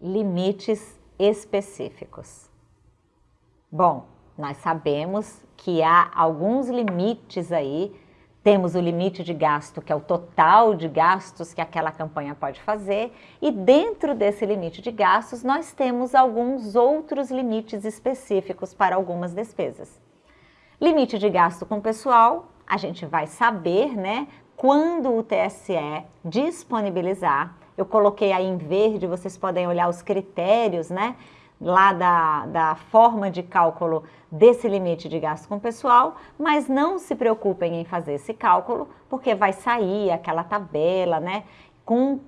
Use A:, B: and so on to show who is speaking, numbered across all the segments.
A: limites específicos. Bom, nós sabemos que há alguns limites aí. Temos o limite de gasto, que é o total de gastos que aquela campanha pode fazer, e dentro desse limite de gastos, nós temos alguns outros limites específicos para algumas despesas. Limite de gasto com pessoal, a gente vai saber, né, quando o TSE disponibilizar. Eu coloquei aí em verde, vocês podem olhar os critérios, né, lá da, da forma de cálculo desse limite de gasto com pessoal, mas não se preocupem em fazer esse cálculo, porque vai sair aquela tabela, né, com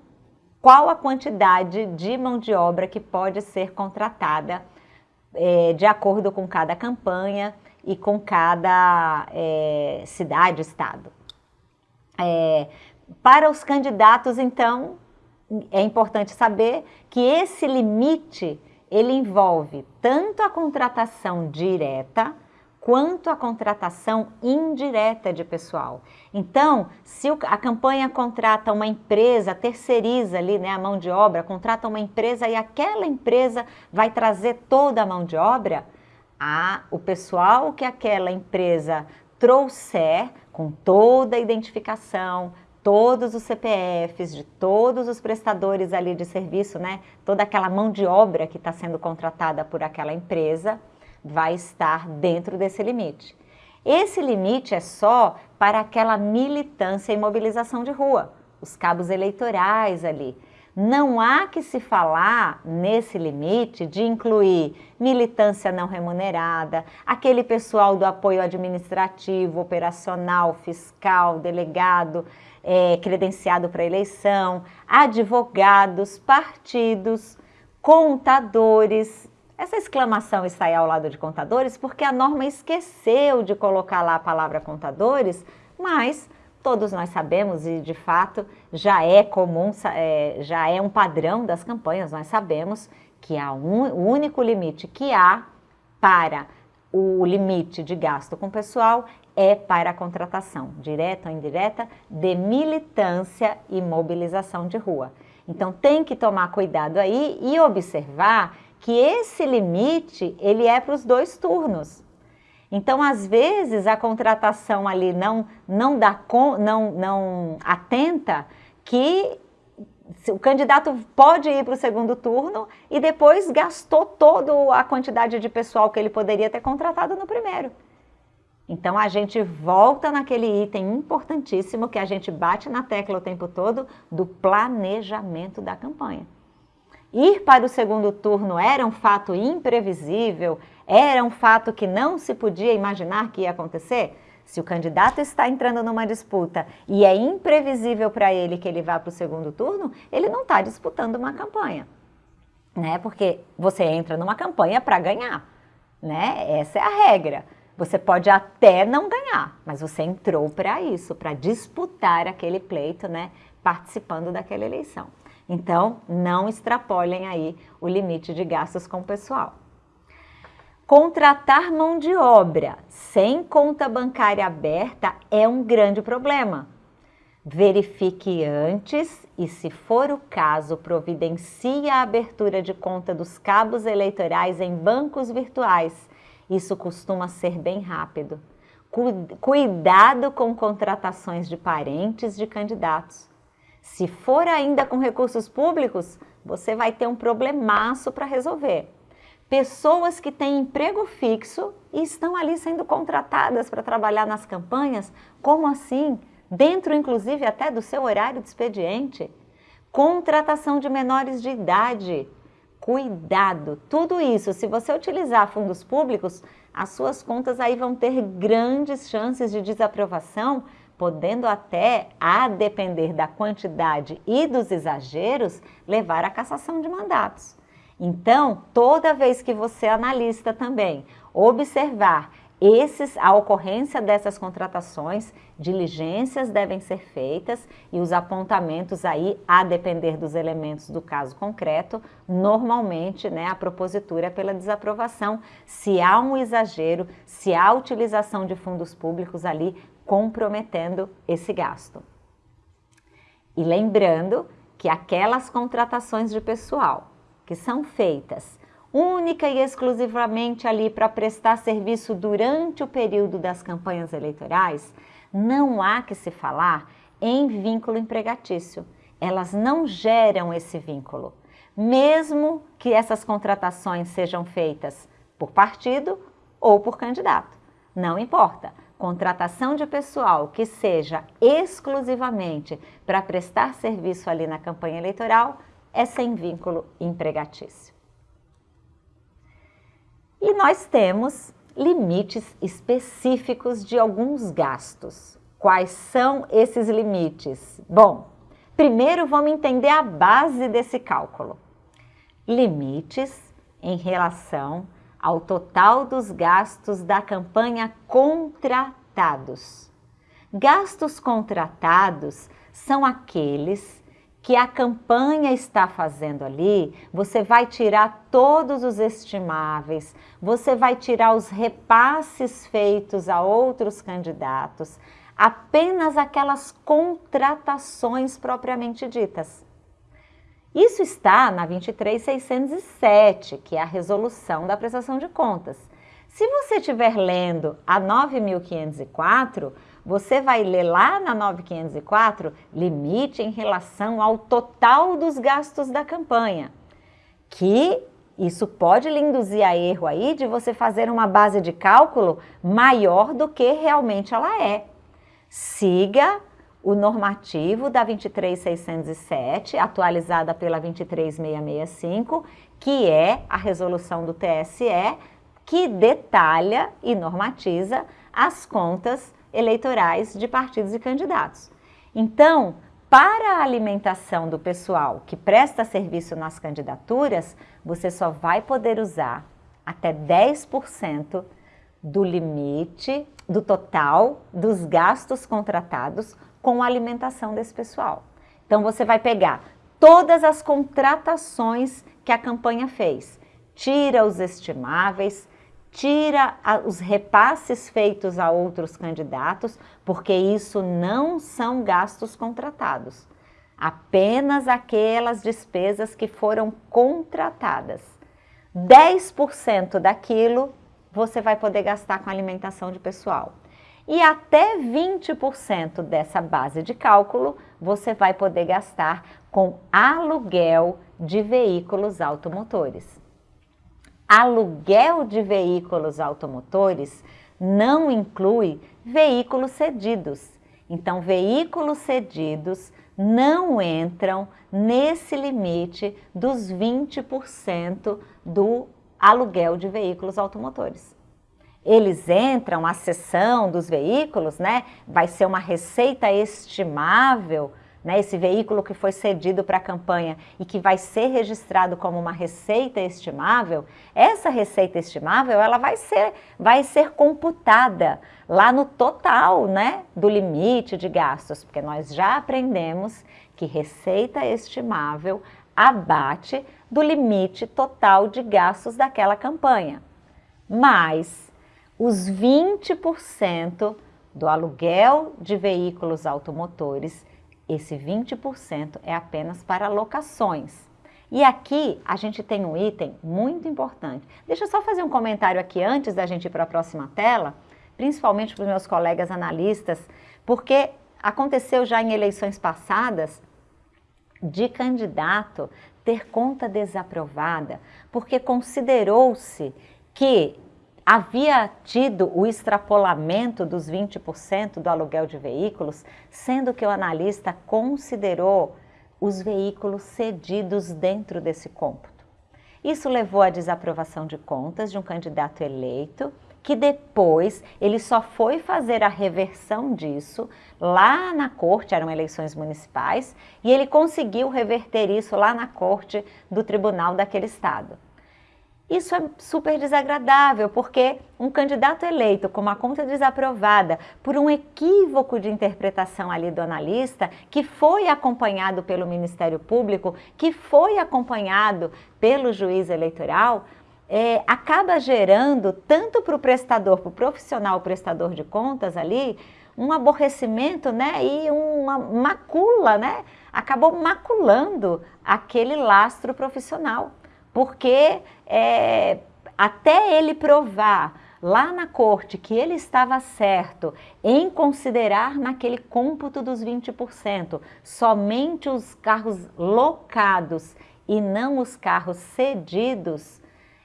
A: qual a quantidade de mão de obra que pode ser contratada é, de acordo com cada campanha e com cada é, cidade, estado. É, para os candidatos, então, é importante saber que esse limite ele envolve tanto a contratação direta quanto a contratação indireta de pessoal. Então, se a campanha contrata uma empresa, terceiriza ali né, a mão de obra, contrata uma empresa e aquela empresa vai trazer toda a mão de obra, a, o pessoal que aquela empresa trouxer com toda a identificação, todos os CPFs de todos os prestadores ali de serviço, né? Toda aquela mão de obra que está sendo contratada por aquela empresa vai estar dentro desse limite. Esse limite é só para aquela militância e mobilização de rua, os cabos eleitorais ali. Não há que se falar nesse limite de incluir militância não remunerada, aquele pessoal do apoio administrativo, operacional, fiscal, delegado, é, credenciado para eleição, advogados, partidos, contadores. Essa exclamação está aí ao lado de contadores porque a norma esqueceu de colocar lá a palavra contadores, mas todos nós sabemos e de fato já é comum, é, já é um padrão das campanhas, nós sabemos que há um, o único limite que há para o limite de gasto com pessoal é para a contratação, direta ou indireta, de militância e mobilização de rua. Então tem que tomar cuidado aí e observar que esse limite ele é para os dois turnos. Então, às vezes, a contratação ali não, não, dá não, não atenta que o candidato pode ir para o segundo turno e depois gastou toda a quantidade de pessoal que ele poderia ter contratado no primeiro. Então a gente volta naquele item importantíssimo que a gente bate na tecla o tempo todo do planejamento da campanha. Ir para o segundo turno era um fato imprevisível, era um fato que não se podia imaginar que ia acontecer? Se o candidato está entrando numa disputa e é imprevisível para ele que ele vá para o segundo turno, ele não está disputando uma campanha, né? Porque você entra numa campanha para ganhar, né? Essa é a regra. Você pode até não ganhar, mas você entrou para isso, para disputar aquele pleito, né, participando daquela eleição. Então, não extrapolem aí o limite de gastos com o pessoal. Contratar mão de obra sem conta bancária aberta é um grande problema. Verifique antes e, se for o caso, providencie a abertura de conta dos cabos eleitorais em bancos virtuais isso costuma ser bem rápido. Cuidado com contratações de parentes de candidatos. Se for ainda com recursos públicos, você vai ter um problemaço para resolver. Pessoas que têm emprego fixo e estão ali sendo contratadas para trabalhar nas campanhas, como assim? Dentro, inclusive, até do seu horário de expediente. Contratação de menores de idade Cuidado! Tudo isso, se você utilizar fundos públicos, as suas contas aí vão ter grandes chances de desaprovação, podendo até, a depender da quantidade e dos exageros, levar à cassação de mandatos. Então, toda vez que você, analista também, observar esses, a ocorrência dessas contratações, diligências devem ser feitas e os apontamentos aí, a depender dos elementos do caso concreto, normalmente né, a propositura é pela desaprovação, se há um exagero, se há utilização de fundos públicos ali comprometendo esse gasto. E lembrando que aquelas contratações de pessoal que são feitas única e exclusivamente ali para prestar serviço durante o período das campanhas eleitorais, não há que se falar em vínculo empregatício. Elas não geram esse vínculo, mesmo que essas contratações sejam feitas por partido ou por candidato. Não importa. Contratação de pessoal que seja exclusivamente para prestar serviço ali na campanha eleitoral é sem vínculo empregatício. E nós temos limites específicos de alguns gastos. Quais são esses limites? Bom, primeiro vamos entender a base desse cálculo. Limites em relação ao total dos gastos da campanha contratados. Gastos contratados são aqueles que a campanha está fazendo ali, você vai tirar todos os estimáveis, você vai tirar os repasses feitos a outros candidatos, apenas aquelas contratações propriamente ditas. Isso está na 23607, que é a resolução da prestação de contas. Se você estiver lendo a 9504, você vai ler lá na 9504 limite em relação ao total dos gastos da campanha, que isso pode lhe induzir a erro aí de você fazer uma base de cálculo maior do que realmente ela é. Siga o normativo da 23607, atualizada pela 23665, que é a resolução do TSE, que detalha e normatiza as contas eleitorais de partidos e candidatos. Então, para a alimentação do pessoal que presta serviço nas candidaturas, você só vai poder usar até 10% do limite, do total dos gastos contratados com a alimentação desse pessoal. Então, você vai pegar todas as contratações que a campanha fez, tira os estimáveis, tira os repasses feitos a outros candidatos, porque isso não são gastos contratados. Apenas aquelas despesas que foram contratadas. 10% daquilo você vai poder gastar com alimentação de pessoal. E até 20% dessa base de cálculo você vai poder gastar com aluguel de veículos automotores aluguel de veículos automotores não inclui veículos cedidos. Então, veículos cedidos não entram nesse limite dos 20% do aluguel de veículos automotores. Eles entram, a cessão dos veículos, né, vai ser uma receita estimável né, esse veículo que foi cedido para a campanha e que vai ser registrado como uma receita estimável, essa receita estimável ela vai ser, vai ser computada lá no total né, do limite de gastos, porque nós já aprendemos que receita estimável abate do limite total de gastos daquela campanha. Mas os 20% do aluguel de veículos automotores esse 20% é apenas para locações. E aqui a gente tem um item muito importante. Deixa eu só fazer um comentário aqui antes da gente ir para a próxima tela, principalmente para os meus colegas analistas, porque aconteceu já em eleições passadas de candidato ter conta desaprovada, porque considerou-se que havia tido o extrapolamento dos 20% do aluguel de veículos, sendo que o analista considerou os veículos cedidos dentro desse cômputo. Isso levou à desaprovação de contas de um candidato eleito, que depois ele só foi fazer a reversão disso lá na corte, eram eleições municipais, e ele conseguiu reverter isso lá na corte do tribunal daquele estado. Isso é super desagradável, porque um candidato eleito com uma conta desaprovada por um equívoco de interpretação ali do analista, que foi acompanhado pelo Ministério Público, que foi acompanhado pelo juiz eleitoral, é, acaba gerando, tanto para o prestador, para o profissional prestador de contas ali, um aborrecimento né, e uma macula, né? acabou maculando aquele lastro profissional porque é, até ele provar lá na corte que ele estava certo em considerar naquele cômputo dos 20% somente os carros locados e não os carros cedidos,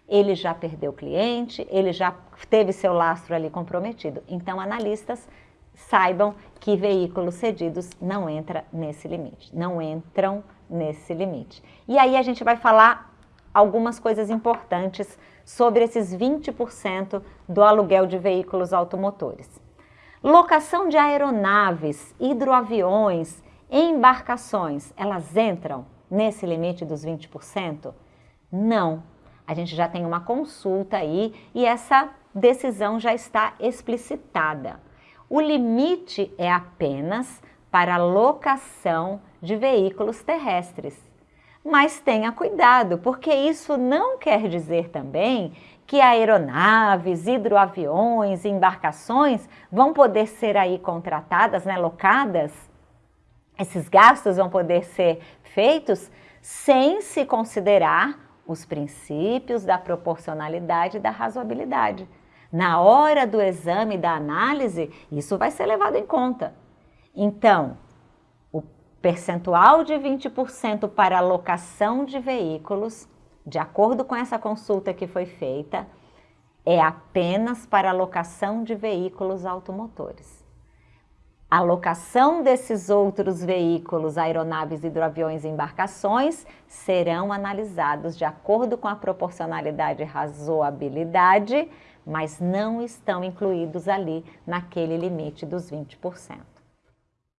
A: ele já perdeu cliente, ele já teve seu lastro ali comprometido. Então, analistas saibam que veículos cedidos não entra nesse limite, não entram nesse limite. E aí a gente vai falar algumas coisas importantes sobre esses 20% do aluguel de veículos automotores. Locação de aeronaves, hidroaviões, embarcações, elas entram nesse limite dos 20%? Não. A gente já tem uma consulta aí e essa decisão já está explicitada. O limite é apenas para locação de veículos terrestres. Mas tenha cuidado, porque isso não quer dizer também que aeronaves, hidroaviões, embarcações vão poder ser aí contratadas, né, locadas. Esses gastos vão poder ser feitos sem se considerar os princípios da proporcionalidade e da razoabilidade. Na hora do exame da análise, isso vai ser levado em conta. Então, percentual de 20% para alocação de veículos, de acordo com essa consulta que foi feita, é apenas para alocação de veículos automotores. A alocação desses outros veículos, aeronaves, hidroaviões e embarcações, serão analisados de acordo com a proporcionalidade e razoabilidade, mas não estão incluídos ali naquele limite dos 20%.